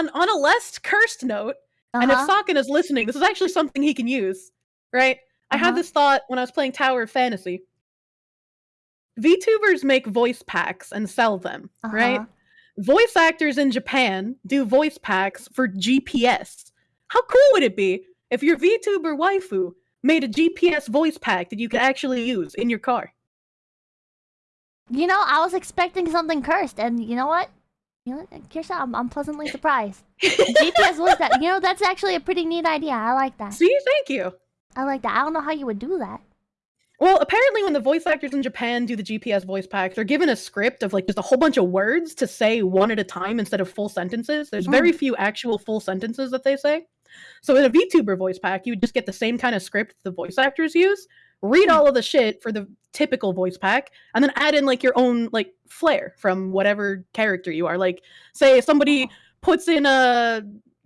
on on a less cursed note, Uh-huh. and if Socken is listening, this is actually something he can use, right? I had Uh-huh. this thought when I was playing Tower of Fantasy. VTubers make voice packs and sell them, right? Uh-huh. Voice actors in Japan do voice packs for GPS. How cool would it be if your VTuber waifu made a GPS voice pack that you could actually use in your car? You know, I was expecting something cursed, and you know what? You know, Kirsha, I'm, I'm pleasantly surprised. GPS was that. You know, that's actually a pretty neat idea. I like that. See, thank you. I like that. I don't know how you would do that. Well, apparently, when the voice actors in Japan do the GPS voice packs, they're given a script of like just a whole bunch of words to say one at a time instead of full sentences. There's very mm. few actual full sentences that they say. So in a VTuber voice pack, you would just get the same kind of script the voice actors use, read Hmm. all of the shit for the typical voice pack, and then add in like your own like flair from whatever character you are. Like, say if somebody puts in uh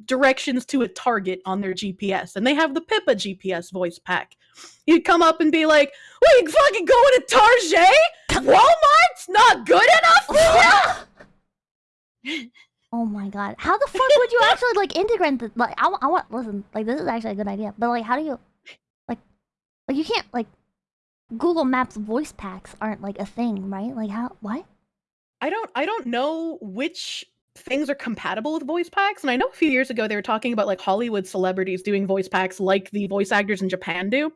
directions to a target on their GPS, and they have the Pippa GPS voice pack. You'd come up and be like, "Wait, fucking going to Target? Walmart's not good enough for you." Oh my god. How the fuck would you actually like integrate the like I, I want listen, like this is actually a good idea. But like how do you like you can't like Google Maps voice packs aren't like a thing, right? Like how what? I don't I don't know which things are compatible with voice packs and I know a few years ago they were talking about like Hollywood celebrities doing voice packs like the voice actors in Japan do.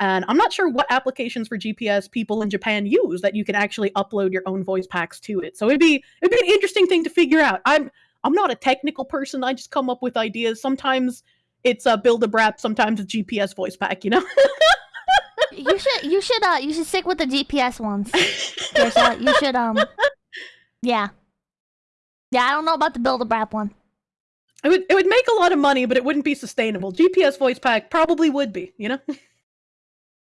And I'm not sure what applications for GPS people in Japan use that you can actually upload your own voice packs to it. So it'd be it'd be an interesting thing to figure out. I'm I'm not a technical person. I just come up with ideas. Sometimes it's a build a brap, sometimes it's GPS voice pack, you know? You should you should uh you should stick with the GPS ones. You should um Yeah. Yeah, I don't know about the build a brap one. It would it would make a lot of money, but it wouldn't be sustainable. GPS voice pack probably would be, you know?